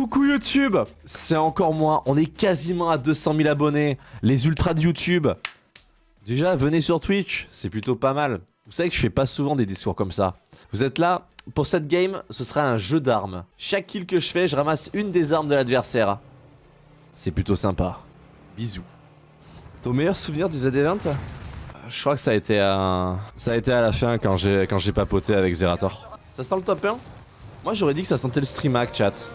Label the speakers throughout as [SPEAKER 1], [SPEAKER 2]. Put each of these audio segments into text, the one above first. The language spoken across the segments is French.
[SPEAKER 1] Coucou YouTube C'est encore moi, on est quasiment à 200 000 abonnés. Les ultras de YouTube. Déjà, venez sur Twitch, c'est plutôt pas mal. Vous savez que je fais pas souvent des discours comme ça. Vous êtes là Pour cette game, ce sera un jeu d'armes. Chaque kill que je fais, je ramasse une des armes de l'adversaire. C'est plutôt sympa. Bisous. Ton meilleur souvenir des AD20 Je crois que ça a été à... Ça a été à la fin quand j'ai quand j'ai papoté avec Zerator. Ça sent le top 1 Moi j'aurais dit que ça sentait le stream hack chat.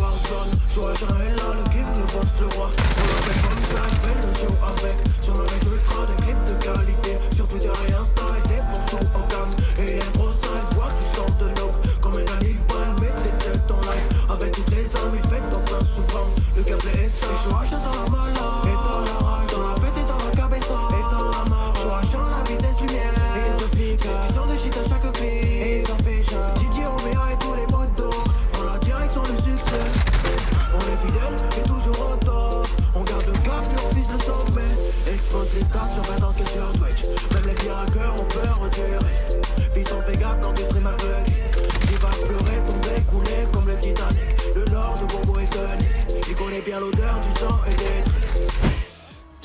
[SPEAKER 2] Warzone, j'aurais jamais là, le king, le boss, le roi. On l'appelle comme ça, il fait le jeu avec. Son nom est ultra, des clips de qualité. Sur Twitter et Insta, il défonce tout en gamme. Et il aime trop ça, il boit du sang de l'aube. Comme un cannibale, met des têtes en live. Avec toutes les armes, il fait top un souvent. Le gameplay est ça. C'est chaud, dans la mala. Et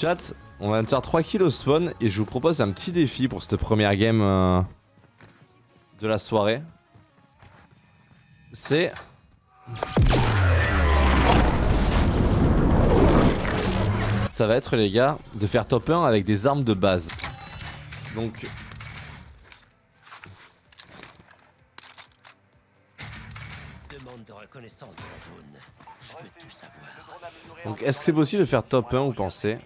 [SPEAKER 1] Chat, on va faire 3 kills au spawn et je vous propose un petit défi pour cette première game euh, de la soirée. C'est... Ça va être les gars de faire top 1 avec des armes de base. Donc...
[SPEAKER 3] Demande de reconnaissance de la zone. Je veux tout savoir.
[SPEAKER 1] Donc est-ce que c'est possible de faire top 1 vous pensez?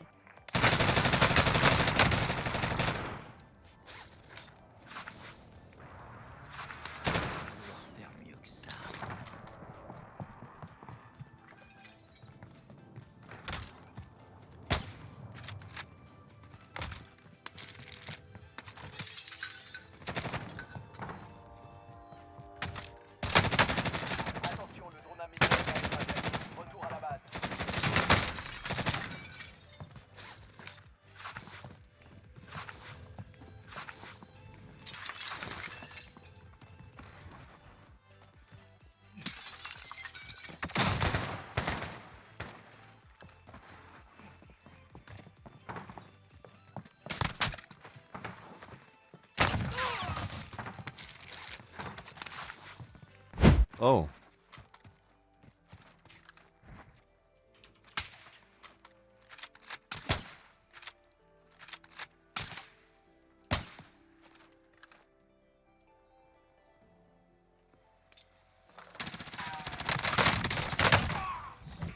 [SPEAKER 1] Oh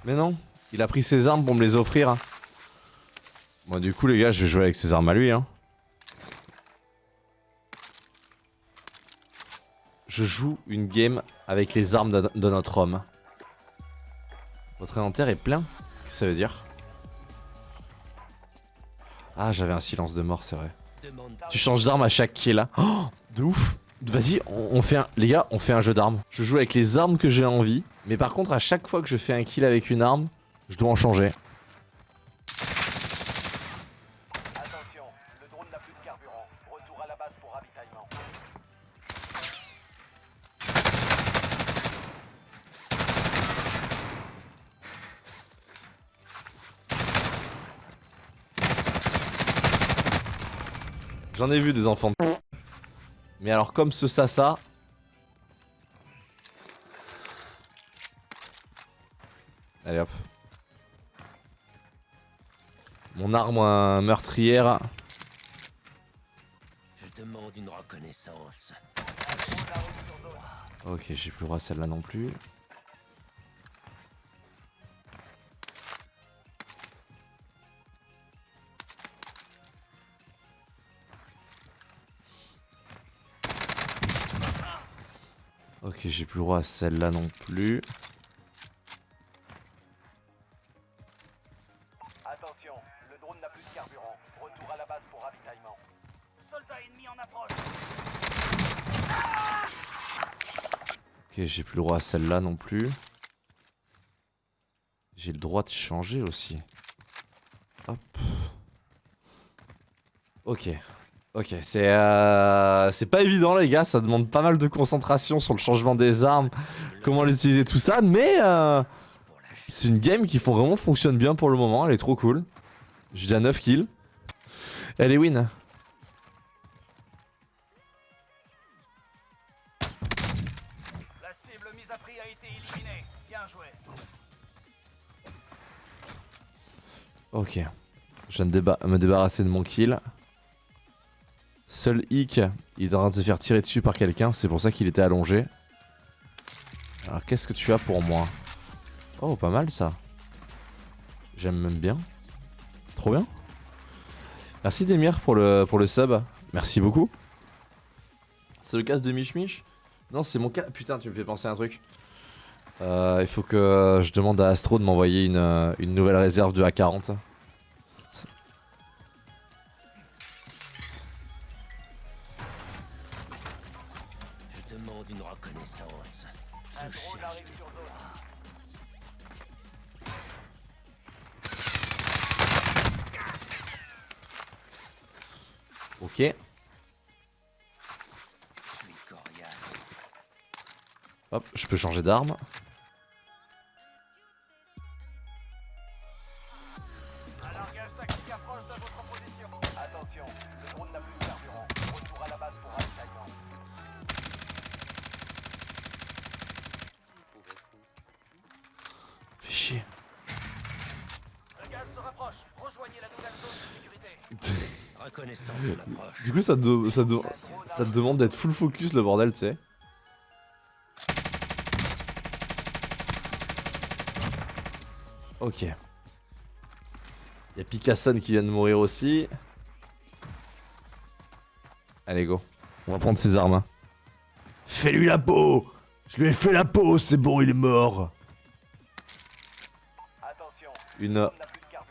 [SPEAKER 1] Mais non, il a pris ses armes pour me les offrir. hein. Bon du coup les gars, je vais jouer avec ses armes à lui. Hein. Je joue une game avec les armes de, notre homme. Votre inventaire est plein Qu'est-ce que ça veut dire? Ah, j'avais un silence de mort, c'est vrai. Tu changes d'arme à chaque kill. Oh, de ouf Vas-y, on, on fait un... Les gars, on fait un jeu d'armes. Je joue avec les armes que j'ai envie. Mais par contre, à chaque fois que je fais un kill avec une arme, je dois en changer. J'en ai vu des enfants. de Mais alors comme ce Sasa... Allez hop. Mon arme meurtrière.
[SPEAKER 3] Je demande une reconnaissance.
[SPEAKER 1] Ok, j'ai plus le droit à celle-là non plus. Ok, j'ai plus le droit à celle-là non plus.
[SPEAKER 4] Attention, le drone n'a plus de carburant. Retour à la base pour ravitaillement. Soldat ennemi en approche.
[SPEAKER 1] Ok, j'ai plus le droit à celle-là non plus. J'ai le droit de changer aussi. Hop. Ok. Ok, c'est euh, c'est pas évident les gars, ça demande pas mal de concentration sur le changement des armes, comment l'utiliser tout ça, mais euh, c'est une game qui font vraiment fonctionne bien pour le moment, elle est trop cool. J'ai déjà 9 kills. Elle est win.
[SPEAKER 4] La cible mise à prix a été éliminée. Bien joué.
[SPEAKER 1] Ok. Je viens de déba- me débarrasser de mon kill. Seul Hick, il est en train de se faire tirer dessus par quelqu'un, c'est pour ça qu'il était allongé. Alors qu'est-ce que tu as pour moi? Oh, pas mal ça. J'aime même bien. Trop bien. Merci Demir pour le, pour sub. Merci beaucoup. C'est le casque de Mich Mich Non, c'est mon casque. Putain, tu me fais penser à un truc. Euh, il faut que je demande à Astro de m'envoyer une, une nouvelle réserve de A40. Ok. Hop, je peux changer d'arme. Coup, ça te, ça te- ça te demande d'être full focus le bordel, tu sais. Ok. Il y a Picasson qui vient de mourir aussi. Allez, go. On va prendre ses armes. hein. Fais-lui la peau Je lui ai fait la peau, c'est bon, il est mort.
[SPEAKER 4] Attention,
[SPEAKER 1] Une,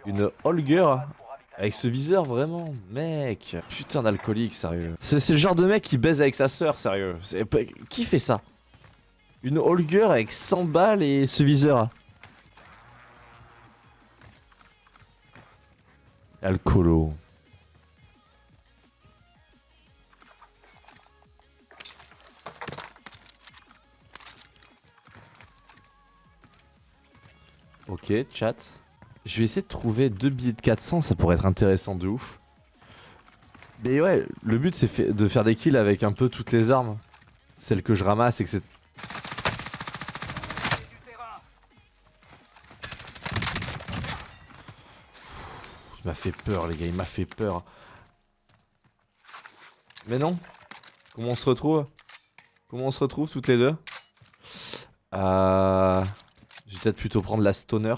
[SPEAKER 1] une Holger. Avec ce viseur, vraiment, mec. Putain d'alcoolique, sérieux. C'est le genre de mec qui baise avec sa sœur, sérieux. Qui fait ça? Une Holger avec 100 balles et ce viseur. Alcoolo. Ok, chat. Je vais essayer de trouver deux billets de 400, ça pourrait être intéressant de ouf. Mais ouais, le but c'est de faire des kills avec un peu toutes les armes. Celles que je ramasse et que c'est... Il m'a fait peur les gars, il m'a fait peur. Mais non Comment on se retrouve? Comment on se retrouve toutes les deux? Euh... J'ai peut-être plutôt prendre la stoner.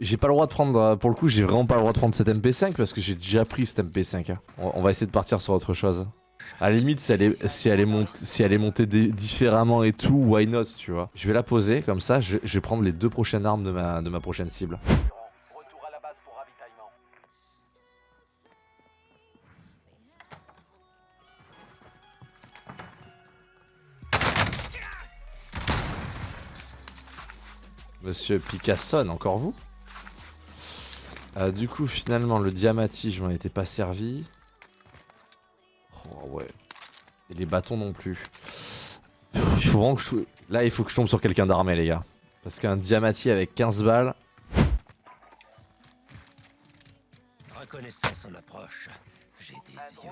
[SPEAKER 1] J'ai pas le droit de prendre, euh, pour le coup, j'ai vraiment pas le droit de prendre cette MP5 parce que j'ai déjà pris cette MP5. hein. On, va essayer de partir sur autre chose. À la limite, si elle est, si elle est, montée différemment et tout, why not, tu vois? Je vais la poser, comme ça, je, je vais prendre les deux prochaines armes de ma, de ma prochaine cible. Monsieur Picasson, encore vous? Euh, Du coup, finalement, le Diamati, je m'en étais pas servi. Oh ouais. Et les bâtons non plus. Il faut vraiment que je... Là, il faut que je tombe sur quelqu'un d'armé, les gars. Parce qu'un Diamati avec 15 balles...
[SPEAKER 3] Reconnaissance en approche. J'ai des yeux.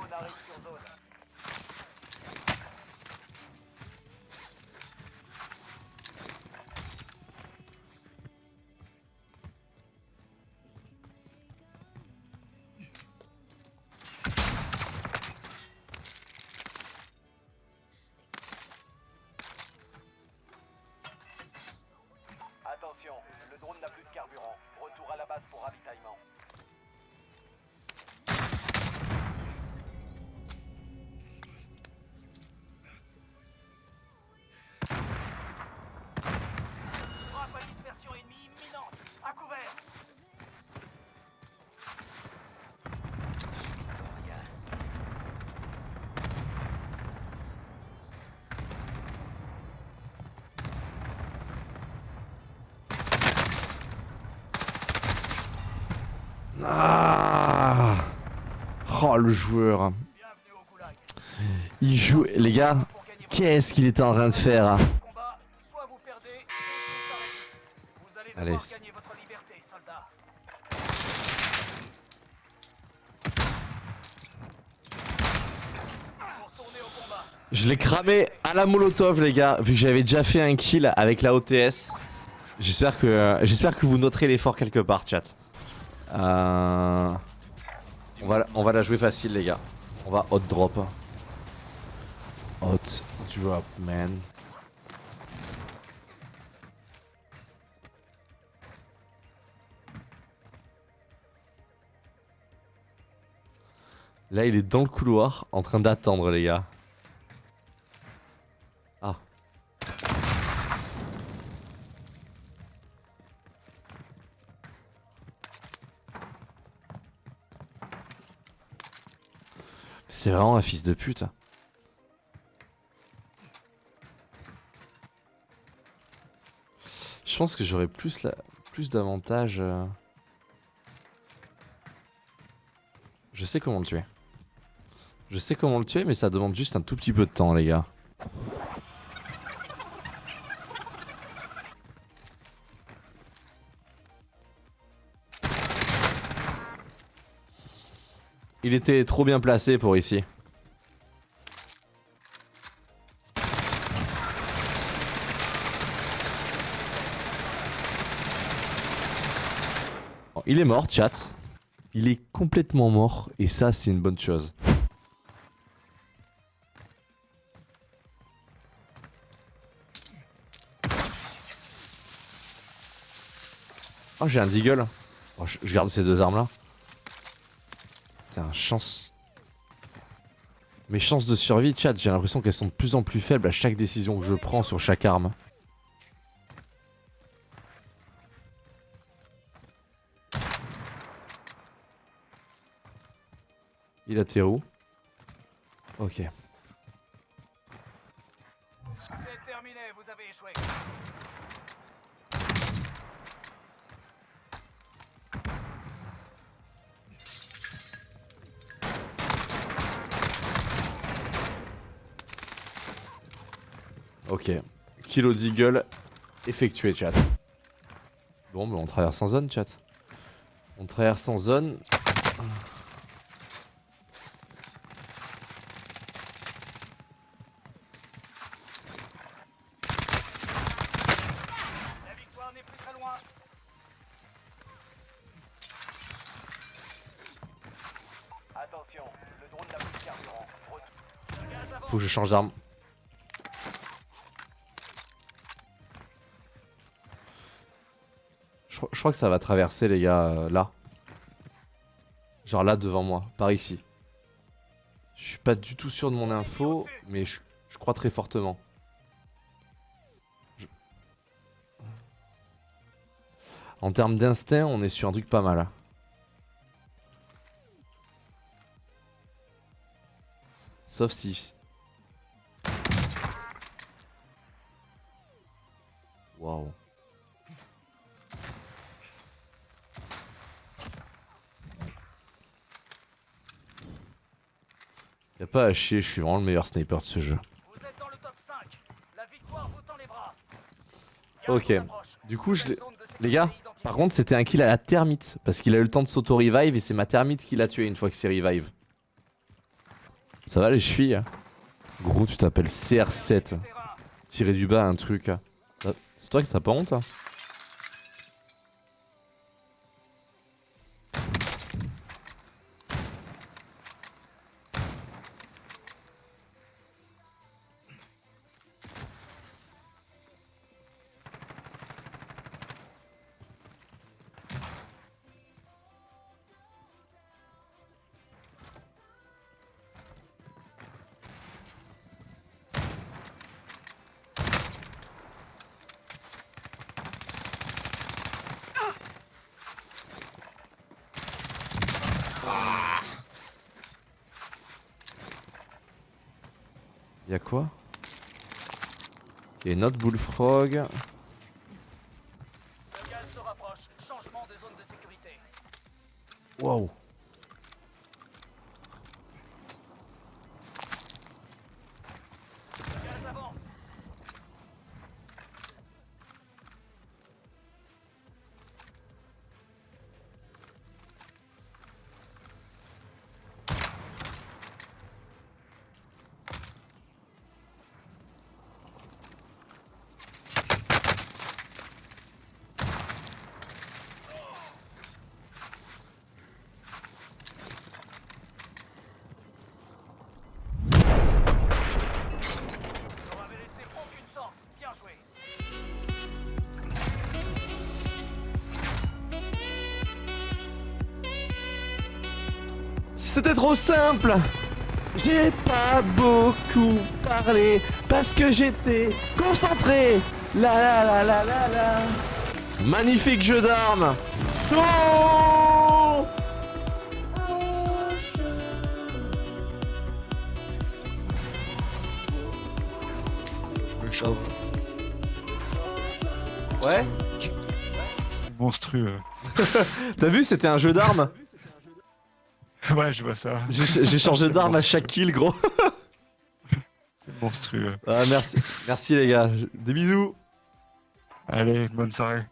[SPEAKER 4] Retour à la base pour ravitaillement.
[SPEAKER 1] Ah Oh, le joueur. Il joue. Les gars, qu'est-ce qu'il était en train de faire hein?
[SPEAKER 4] Allez.
[SPEAKER 1] Je l'ai cramé à la molotov, les gars, vu que j'avais déjà fait un kill avec la OTS. J'espère que, j'espère que vous noterez l'effort quelque part, chat. Euh, on, va, on va la jouer facile, les gars. On va hot drop. Hot drop, man. Là, il est dans le couloir, en train d'attendre, les gars. C'est vraiment un fils de pute. hein. Je pense que j'aurais plus, d'avantages. euh. Je sais comment le tuer. Je sais comment le tuer, mais ça demande juste un tout petit peu de temps, les gars. Il était trop bien placé pour ici. Bon, Il est mort, chat. Il est complètement mort, et ça, c'est une bonne chose. Oh, j'ai un deagle. Oh, je, je garde ces deux armes là. Putain, chance. Mes chances de survie, chat, j'ai l'impression qu'elles sont de plus en plus faibles à chaque décision que je prends sur chaque arme. Il a tiré où Ok.
[SPEAKER 4] C'est terminé, vous avez échoué.
[SPEAKER 1] Ok. Kilo d'eagle effectué, chat. Bon, bah on traverse en zone, chat. On traverse en zone. Faut que je change d'arme. Crois- que ça va traverser, les gars, euh, là. Genre là, devant moi, par ici. Je suis pas du tout sûr de mon info, mais je, crois très fortement. En termes d'instinct, on est sur un truc pas mal. hein. Sauf si... Waouh. Y'a pas à chier, je suis vraiment le meilleur sniper de ce jeu.
[SPEAKER 4] Vous êtes dans le top 5. La victoire vous tend les bras.
[SPEAKER 1] Ok. Du coup, je Les gars, par contre, c'était un kill à la termite. Parce qu'il a eu le temps de s'auto-revive et c'est ma termite qui l'a tué une fois que c'est revive. Ça va les chevilles hein Gros, tu t'appelles CR7.
[SPEAKER 4] Terrain.
[SPEAKER 1] Tirer du bas un truc. hein. Ah, C'est toi qui t'as pas honte hein Y'a quoi? Et notre bullfrog. C'était trop simple. J'ai pas beaucoup parlé parce que j'étais concentré. La la la la la la. Magnifique jeu d'armes. Chaud. Ouais.
[SPEAKER 5] Monstrueux.
[SPEAKER 1] T'as vu, c'était un jeu d'armes.
[SPEAKER 5] Ouais, je vois ça.
[SPEAKER 1] J'ai changé d'arme à chaque kill, gros.
[SPEAKER 5] C'est monstrueux.
[SPEAKER 1] Ah, merci, merci les gars. Des bisous.
[SPEAKER 5] Allez, bonne soirée.